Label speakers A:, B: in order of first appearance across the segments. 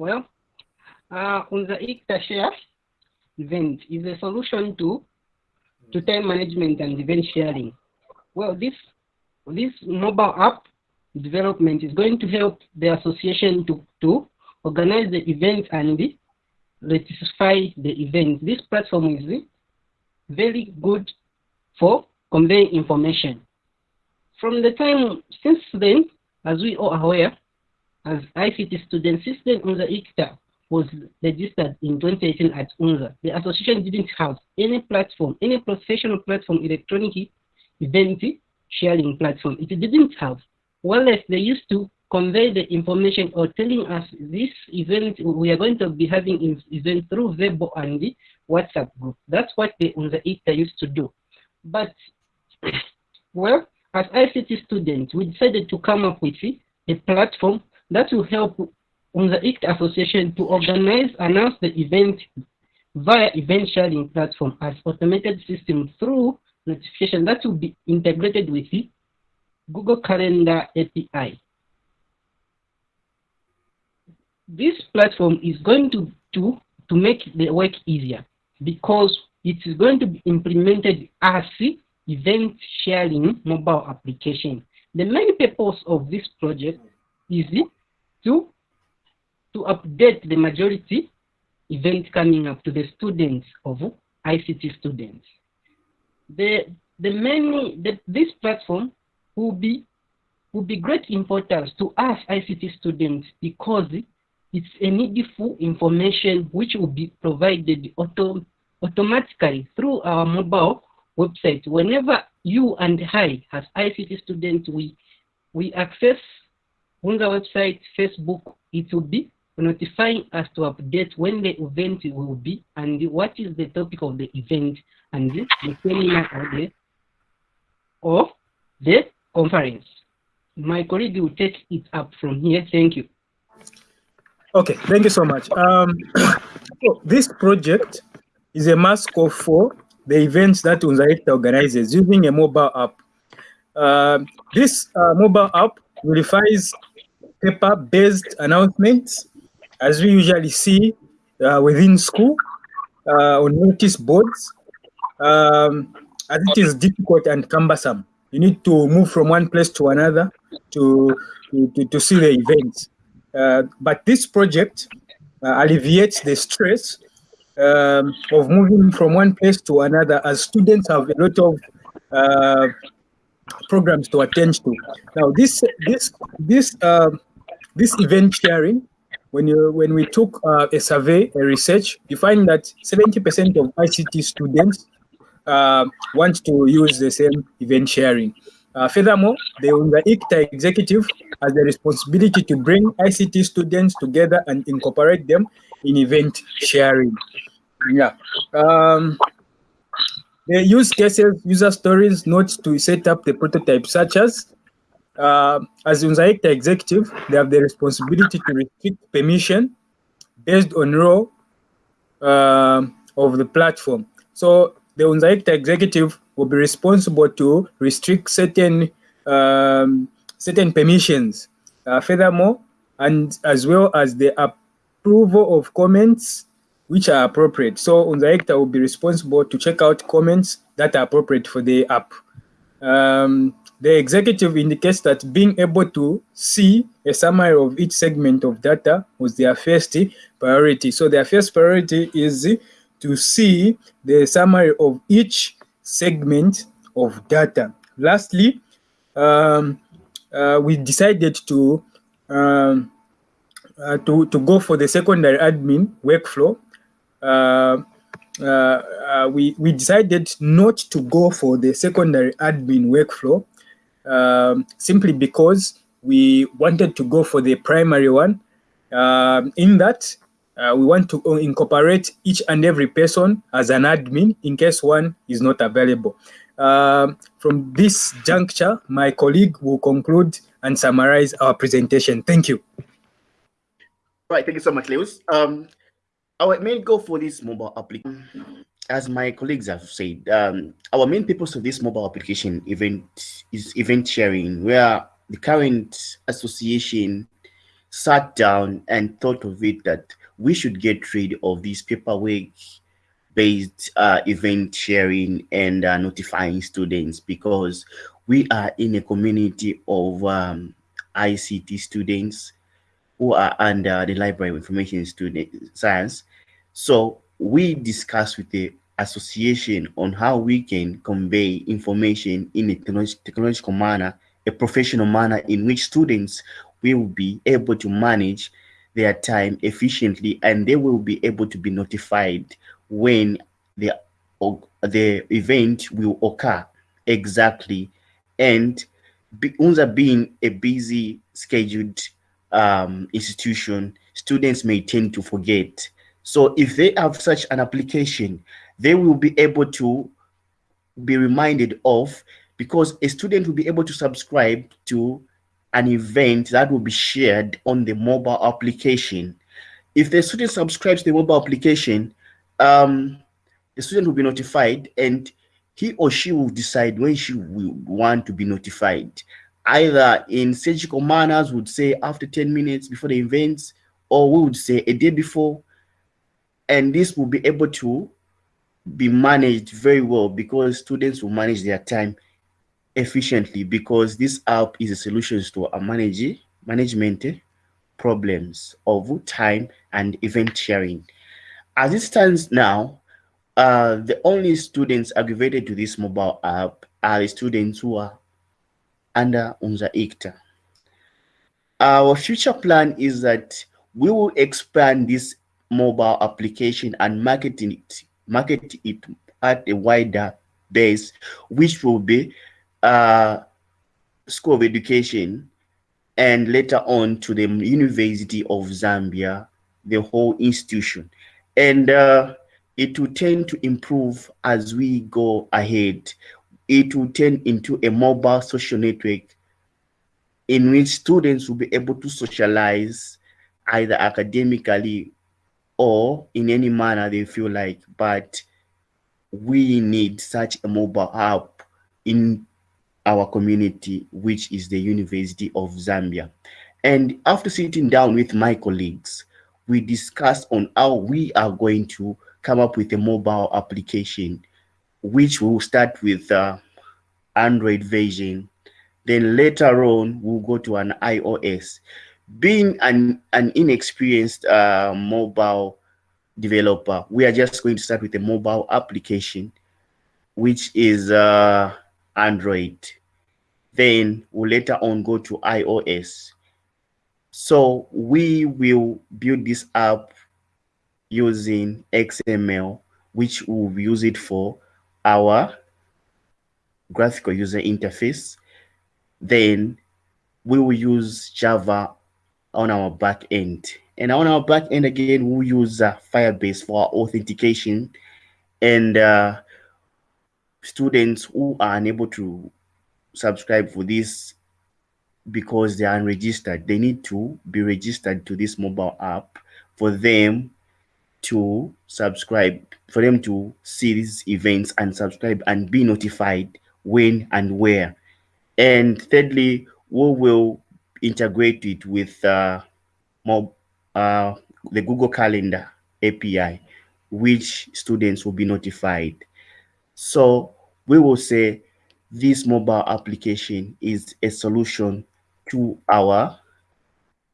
A: Well, uh, the ICTA event is a solution to to time management and event sharing. Well, this this mobile app development is going to help the association to, to organize the event and rectify the event. This platform is very good for conveying information. From the time since then, as we are aware, as ICT student system the ICTA was registered in 2018 at UNZA. The association didn't have any platform, any professional platform, electronic event sharing platform. It didn't have. Well, Whereas they used to convey the information or telling us this event, we are going to be having event through Weibo and the WhatsApp group. That's what the ICTA used to do. But, well, as ICT students, we decided to come up with a platform that will help on the ICTA Association to organize, announce the event via event sharing platform as automated system through notification that will be integrated with the Google Calendar API. This platform is going to, to, to make the work easier because it is going to be implemented as event sharing mobile application. The main purpose of this project is to to update the majority event coming up to the students of ICT students. The, the many, the, this platform will be, will be great importance to us ICT students because it's a needful information which will be provided auto, automatically through our mobile website. Whenever you and I, as ICT students, we, we access on the website, Facebook, it will be notifying us to update when the event will be and what is the topic of the event and the seminar or the, or the conference. My colleague will take it up from here. Thank you.
B: Okay, thank you so much. Um, so this project is a mask for the events that UNZAICTA organizes using a mobile app. Uh, this uh, mobile app verifies paper-based announcements as we usually see uh, within school uh, on notice boards, um, as it is difficult and cumbersome. You need to move from one place to another to, to, to see the events. Uh, but this project uh, alleviates the stress um, of moving from one place to another as students have a lot of uh, programs to attend to. Now, this, this, this, uh, this event sharing when you when we took uh, a survey, a research, you find that 70% of ICT students uh, want to use the same event sharing. Uh, furthermore, the UNZA ICTA executive has the responsibility to bring ICT students together and incorporate them in event sharing. Yeah. Um, the use cases, user stories, notes to set up the prototype, such as uh, as UNZA ICTA executive, they have the responsibility to restrict permission based on role uh, of the platform. So the UNZAICTA executive will be responsible to restrict certain um, certain permissions. Uh, furthermore, and as well as the approval of comments which are appropriate. So UNZA ICTA will be responsible to check out comments that are appropriate for the app. Um, the executive indicates that being able to see a summary of each segment of data was their first priority. So their first priority is to see the summary of each segment of data. Lastly, um, uh, we decided to, um, uh, to, to go for the secondary admin workflow. Uh, uh, uh, we, we decided not to go for the secondary admin workflow um, simply because we wanted to go for the primary one. Um, in that, uh, we want to incorporate each and every person as an admin in case one is not available. Um, from this juncture, my colleague will conclude and summarize our presentation. Thank you.
C: Right, thank you so much, Lewis. Um, our main goal for this mobile application as my colleagues have said, um, our main purpose of this mobile application event is event sharing, where the current association sat down and thought of it that we should get rid of this paperwork based uh, event sharing and uh, notifying students because we are in a community of um, ICT students who are under the Library of Information Student Science. So we discuss with the association on how we can convey information in a technological manner, a professional manner in which students will be able to manage their time efficiently and they will be able to be notified when the, the event will occur exactly. And UNZA being a busy scheduled um, institution, students may tend to forget. So if they have such an application, they will be able to be reminded of because a student will be able to subscribe to an event that will be shared on the mobile application. If the student subscribes to the mobile application, um, the student will be notified and he or she will decide when she will want to be notified. Either in surgical manners would say after 10 minutes before the events, or we would say a day before. And this will be able to be managed very well because students will manage their time efficiently because this app is a solution to a manage, management problems of time and event sharing. As it stands now, uh, the only students aggravated to this mobile app are the students who are under UNZA ICTA. Our future plan is that we will expand this mobile application and marketing it, market it at a wider base, which will be uh, School of Education, and later on to the University of Zambia, the whole institution. And uh, it will tend to improve as we go ahead. It will turn into a mobile social network in which students will be able to socialize either academically or in any manner they feel like, but we need such a mobile app in our community, which is the University of Zambia. And after sitting down with my colleagues, we discussed on how we are going to come up with a mobile application, which will start with uh, Android version. Then later on, we'll go to an iOS. Being an, an inexperienced uh, mobile developer, we are just going to start with a mobile application, which is uh, Android. Then we'll later on go to iOS. So we will build this app using XML, which we'll use it for our graphical user interface. Then we will use Java on our back end. And on our back end again, we'll use uh, Firebase for authentication. And uh, students who are unable to subscribe for this because they are unregistered, they need to be registered to this mobile app for them to subscribe, for them to see these events and subscribe and be notified when and where. And thirdly, we will integrate it with uh, more, uh, the Google Calendar API, which students will be notified. So we will say this mobile application is a solution to our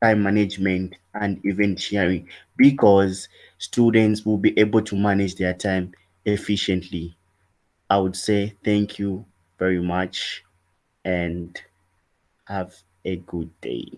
C: time management and event sharing because students will be able to manage their time efficiently. I would say thank you very much and have a good day.